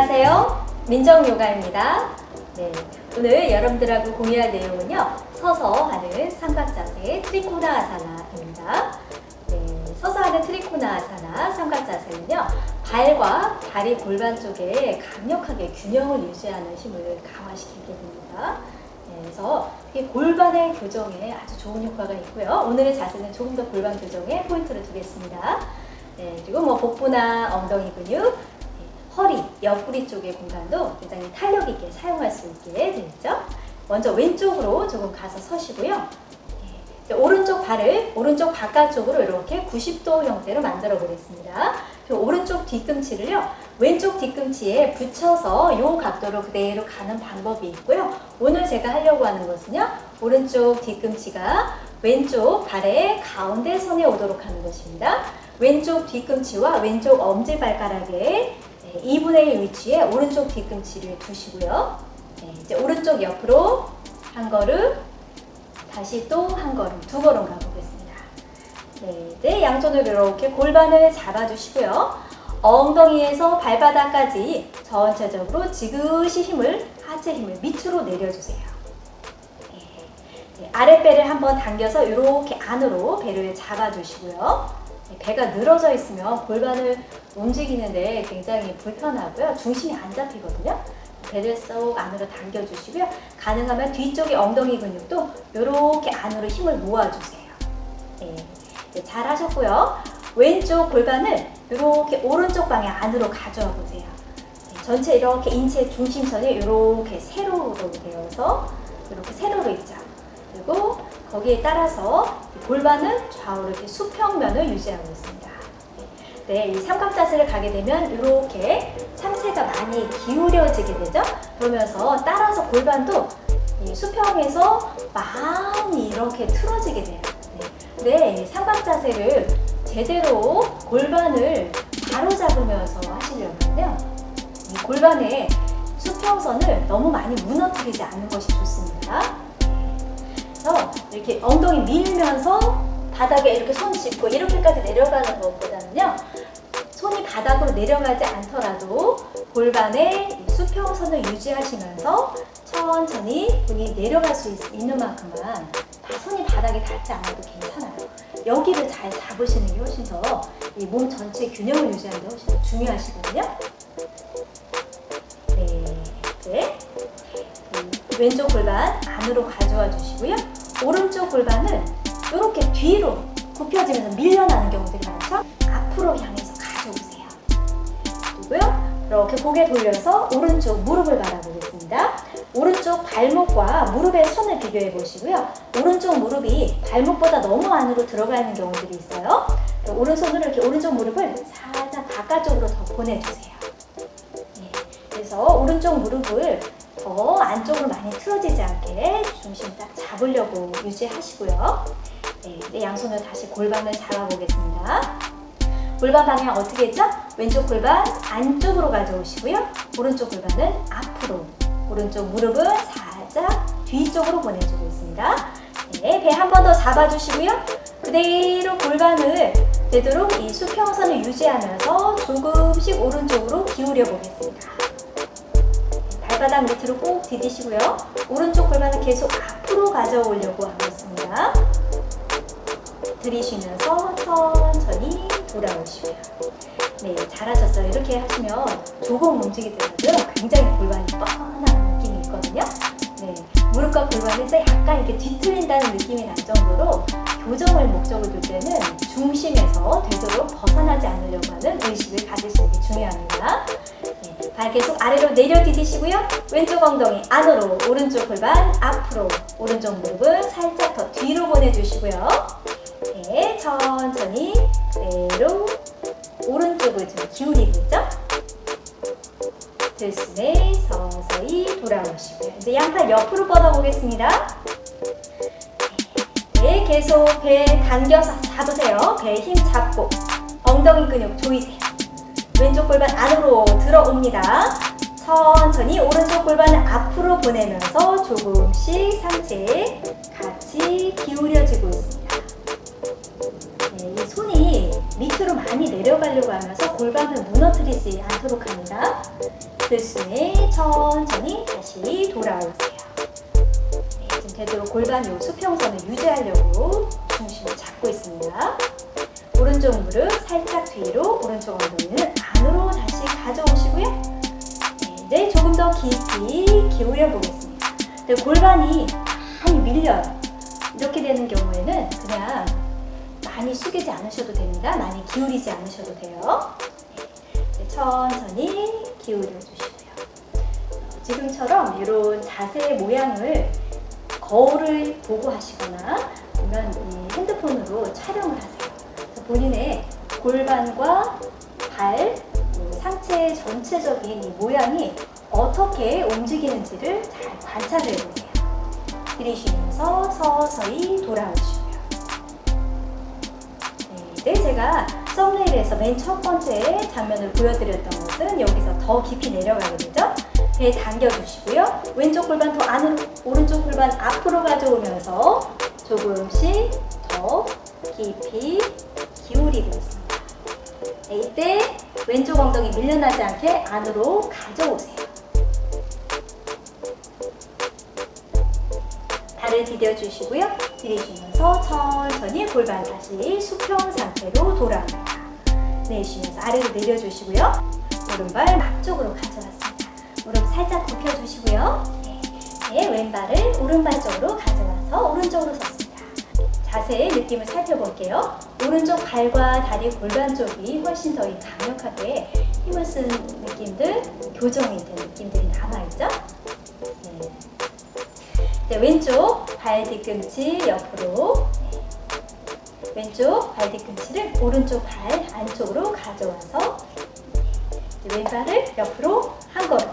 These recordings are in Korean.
안녕하세요. 민정요가입니다. 네, 오늘 여러분들하고 공유할 내용은요. 서서 하는 삼각자세 트리코나 아사나입니다. 네, 서서 하는 트리코나 아사나 삼각자세는요. 발과 다리 골반 쪽에 강력하게 균형을 유지하는 힘을 강화시키게 됩니다. 네, 그래서 이 골반의 교정에 아주 좋은 효과가 있고요. 오늘의 자세는 조금 더 골반 교정에 포인트를 두겠습니다. 네, 그리고 뭐 복부나 엉덩이 근육, 네, 허리, 옆구리 쪽의 공간도 굉장히 탄력 있게 사용할 수 있게 되죠. 먼저 왼쪽으로 조금 가서 서시고요. 네, 오른쪽 발을 오른쪽 바깥쪽으로 이렇게 90도 형태로 만들어 보겠습니다. 그리고 오른쪽 뒤꿈치를요. 왼쪽 뒤꿈치에 붙여서 이 각도로 그대로 가는 방법이 있고요. 오늘 제가 하려고 하는 것은요. 오른쪽 뒤꿈치가 왼쪽 발의 가운데 선에 오도록 하는 것입니다. 왼쪽 뒤꿈치와 왼쪽 엄지발가락에 2분의 1 위치에 오른쪽 뒤꿈치를 두시고요. 네, 이제 오른쪽 옆으로 한 걸음, 다시 또 한 걸음, 두 걸음 가보겠습니다. 네, 이제 양손으로 이렇게 골반을 잡아주시고요. 엉덩이에서 발바닥까지 전체적으로 지그시 힘을, 하체 힘을 밑으로 내려주세요. 네, 네, 아랫배를 한번 당겨서 이렇게 안으로 배를 잡아주시고요. 네, 배가 늘어져 있으면 골반을 움직이는데 굉장히 불편하고요. 중심이 안 잡히거든요. 배를 쏙 안으로 당겨주시고요. 가능하면 뒤쪽의 엉덩이 근육도 이렇게 안으로 힘을 모아주세요. 네, 네, 잘 하셨고요. 왼쪽 골반을 이렇게 오른쪽 방향 안으로 가져와 보세요. 네, 전체 이렇게 인체 중심선이 이렇게 세로로 되어서 이렇게 세로로 있죠. 그리고 거기에 따라서 골반은 좌우로 이렇게 수평면을 유지하고 있습니다. 네, 이 삼각 자세를 가게 되면 이렇게 상체가 많이 기울여지게 되죠. 그러면서 따라서 골반도 이 수평에서 많이 이렇게 틀어지게 돼요. 네, 네, 이 삼각 자세를 제대로 골반을 바로 잡으면서 하시려면요. 이 골반의 수평선을 너무 많이 무너뜨리지 않는 것이 좋습니다. 이렇게 엉덩이 밀면서 바닥에 이렇게 손 짚고 이렇게까지 내려가는 것보다는요. 손이 바닥으로 내려가지 않더라도 골반의 수평선을 유지하시면서 천천히 손이 내려갈 수 있, 는 만큼만 손이 바닥에 닿지 않아도 괜찮아요. 여기를 잘 잡으시는 게 훨씬 더 이 몸 전체 균형을 유지하는 게 훨씬 더 중요하시거든요. 네, 이제 왼쪽 골반 안으로 가져와 주시고요. 골반은 이렇게 뒤로 굽혀지면서 밀려나는 경우들이 많죠? 앞으로 향해서 가져오세요. 그리고요. 이렇게 고개 돌려서 오른쪽 무릎을 바라보겠습니다. 오른쪽 발목과 무릎의 손을 비교해 보시고요. 오른쪽 무릎이 발목보다 너무 안으로 들어가 있는 경우들이 있어요. 오른손으로 이렇게 오른쪽 무릎을 살짝 바깥쪽으로 더 보내주세요. 네, 그래서 오른쪽 무릎을 더 안쪽으로 많이 틀어지지 않게 중심 딱 잡으려고 유지하시고요. 네, 네, 양손을 다시 골반을 잡아보겠습니다. 골반 방향 어떻게 했죠? 왼쪽 골반 안쪽으로 가져오시고요. 오른쪽 골반은 앞으로, 오른쪽 무릎은 살짝 뒤쪽으로 보내주고 있습니다. 네, 배 한 번 더 잡아주시고요. 그대로 골반을 되도록 이 수평선을 유지하면서 조금씩 오른쪽으로 기울여 보겠습니다. 발바닥 밑으로 꼭 디디시고요. 오른쪽 골반을 계속 앞으로 가져오려고 하고 있습니다. 들이쉬면서 천천히 돌아오시고요. 네, 잘하셨어요. 이렇게 하시면 조금 움직이더라도 굉장히 골반이 뻔한 느낌이 있거든요. 네, 무릎과 골반에서 약간 이렇게 뒤틀린다는 느낌이 날 정도로 교정을 목적으로 둘 때는 중심에서 되도록 벗어나지 않으려고 하는 의식을 가지시는 게 중요합니다. 네, 발 계속 아래로 내려 디디시고요. 왼쪽 엉덩이 안으로, 오른쪽 골반 앞으로, 오른쪽 무릎은 살짝 더 뒤로 보내주시고요. 네, 천천히 그대로 오른쪽을 좀 기울이고 있죠? 들숨에 서서히 돌아오시고요. 이제 양팔 옆으로 뻗어보겠습니다. 네, 계속 배 당겨서 잡으세요. 배 힘 잡고 엉덩이 근육 조이세요. 왼쪽 골반 안으로 들어옵니다. 천천히 오른쪽 골반을 앞으로 보내면서 조금씩 상체 같이 기울여지고 있습니다. 네, 이 손이 밑으로 많이 내려가려고 하면서 골반을 무너뜨리지 않도록 합니다. 들숨에 천천히 다시 돌아오세요. 네, 지금 되도록 골반 요 수평선을 유지하려고 중심을 잡고 있습니다. 오른쪽 무릎 살짝 뒤로, 오른쪽 엉덩이 기울여 보겠습니다. 네, 골반이 많이 밀려요. 이렇게 되는 경우에는 그냥 많이 숙이지 않으셔도 됩니다. 많이 기울이지 않으셔도 돼요. 네, 천천히 기울여 주시고요. 어, 지금처럼 이런 자세 모양을 거울을 보고 하시거나 아니면 이 핸드폰으로 촬영을 하세요. 본인의 골반과 발, 그 상체 전체적인 이 모양이 어떻게 움직이는지를 잘 관찰을 해보세요. 들이쉬면서 서서히 돌아오시고요. 네, 제가 썸네일에서 맨 첫 번째 장면을 보여드렸던 것은 여기서 더 깊이 내려가게 되죠. 배 당겨주시고요. 왼쪽 골반 더 안으로, 오른쪽 골반 앞으로 가져오면서 조금씩 더 깊이 기울이고 있습니다. 네, 이때 왼쪽 엉덩이 밀려나지 않게 안으로 가져오세요. 발을 디뎌주시고요. 들이쉬면서 천천히 골반 다시 수평 상태로 돌아옵니다. 내쉬면서 아래로 내려주시고요. 오른발 앞쪽으로 가져왔습니다. 무릎 살짝 굽혀주시고요. 네, 네, 왼발을 오른발 쪽으로 가져와서 오른쪽으로 섰습니다. 자세의 느낌을 살펴볼게요. 오른쪽 발과 다리 골반 쪽이 훨씬 더 강력하게 힘을 쓰는 느낌들, 교정이 된 느낌들이 남아있죠? 네. 네, 왼쪽 발 뒤꿈치 옆으로. 네. 왼쪽 발 뒤꿈치를 오른쪽 발 안쪽으로 가져와서 네. 왼발을 옆으로 한 걸음.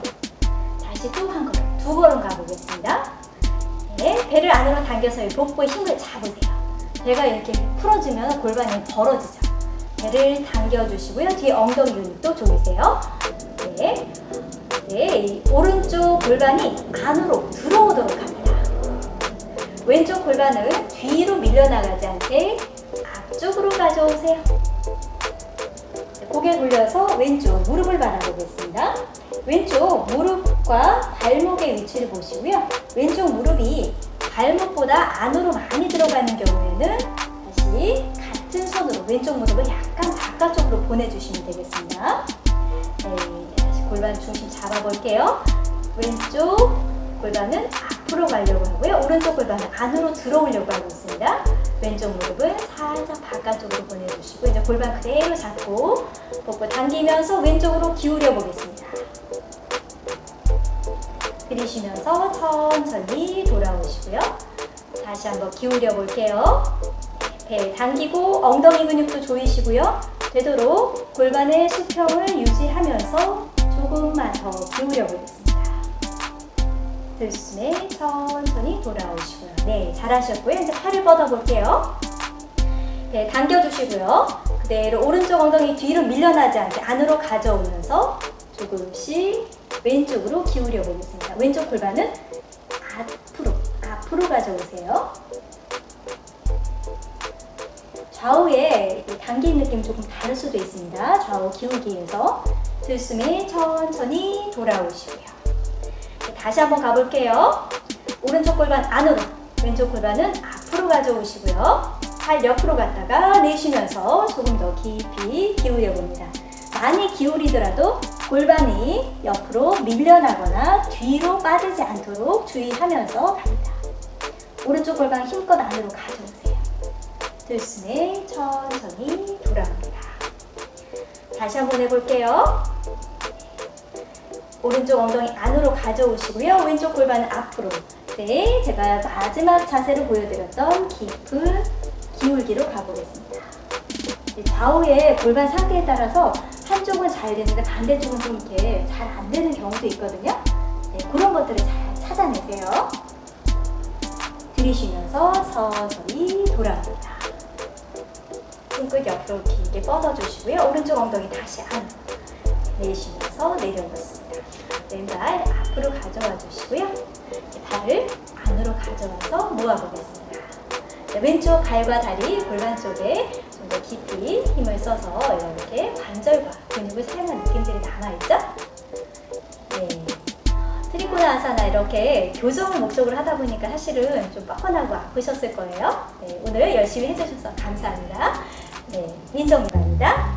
다시 또 한 걸음. 두 걸음 가보겠습니다. 네, 배를 안으로 당겨서 복부에 힘을 잡으세요. 배가 이렇게 풀어지면 골반이 벌어지죠. 배를 당겨주시고요. 뒤에 엉덩이 근육도 조이세요. 네. 네, 이 오른쪽 골반이 안으로 들어오도록 합니다 왼쪽 골반은 뒤로 밀려나가지 않게 앞쪽으로 가져오세요. 고개 돌려서 왼쪽 무릎을 바라보겠습니다. 왼쪽 무릎과 발목의 위치를 보시고요. 왼쪽 무릎이 발목보다 안으로 많이 들어가는 경우에는 다시 같은 손으로 왼쪽 무릎을 약간 바깥쪽으로 보내주시면 되겠습니다. 네, 다시 골반 중심 잡아볼게요. 왼쪽 골반은 앞으로 가려고 하고요. 오른쪽 골반은 안으로 들어오려고 하고 있습니다. 왼쪽 무릎을 살짝 바깥쪽으로 보내주시고 이제 골반 그대로 잡고 복부 당기면서 왼쪽으로 기울여 보겠습니다. 들이쉬면서 천천히 돌아오시고요. 다시 한번 기울여 볼게요. 배 당기고 엉덩이 근육도 조이시고요. 되도록 골반의 수평을 유지하면서 조금만 더 기울여 보겠습니다. 들숨에 천천히 돌아오시고요. 네, 잘하셨고요. 이제 팔을 뻗어볼게요. 네, 당겨주시고요. 그대로 오른쪽 엉덩이 뒤로 밀려나지 않게 안으로 가져오면서 조금씩 왼쪽으로 기울여 보겠습니다. 왼쪽 골반은 앞으로, 앞으로 가져오세요. 좌우에 당긴 느낌 조금 다를 수도 있습니다. 좌우 기울기에서 들숨에 천천히 돌아오시고요. 다시 한번 가볼게요. 오른쪽 골반 안으로, 왼쪽 골반은 앞으로 가져오시고요. 팔 옆으로 갔다가 내쉬면서 조금 더 깊이 기울여 봅니다. 많이 기울이더라도 골반이 옆으로 밀려나거나 뒤로 빠지지 않도록 주의하면서 갑니다. 오른쪽 골반 힘껏 안으로 가져오세요. 들숨에 천천히 돌아옵니다. 다시 한번 해볼게요. 오른쪽 엉덩이 안으로 가져오시고요. 왼쪽 골반은 앞으로. 네, 제가 마지막 자세로 보여드렸던 깊은 기울기로 가보겠습니다. 좌우의 골반 상태에 따라서 한쪽은 잘 되는데 반대쪽은 좀 이렇게 잘 안 되는 경우도 있거든요. 네, 그런 것들을 잘 찾아내세요. 들이쉬면서 서서히 돌아옵니다. 손끝 옆으로 길게 뻗어주시고요. 오른쪽 엉덩이 다시 안으로 내쉬면서 내려놓습니다. 왼발 앞으로 가져와 주시고요. 발을 안으로 가져와서 모아보겠습니다. 왼쪽 발과 다리 골반 쪽에 좀 더 깊이 힘을 있어서 이렇게 관절과 근육을 사용한 느낌들이 남아있죠? 네. 트리코나 아사나 이렇게 교정을 목적으로 하다 보니까 사실은 좀 뻐근하고 아프셨을 거예요. 네, 오늘 열심히 해주셔서 감사합니다. 네, 민정입니다.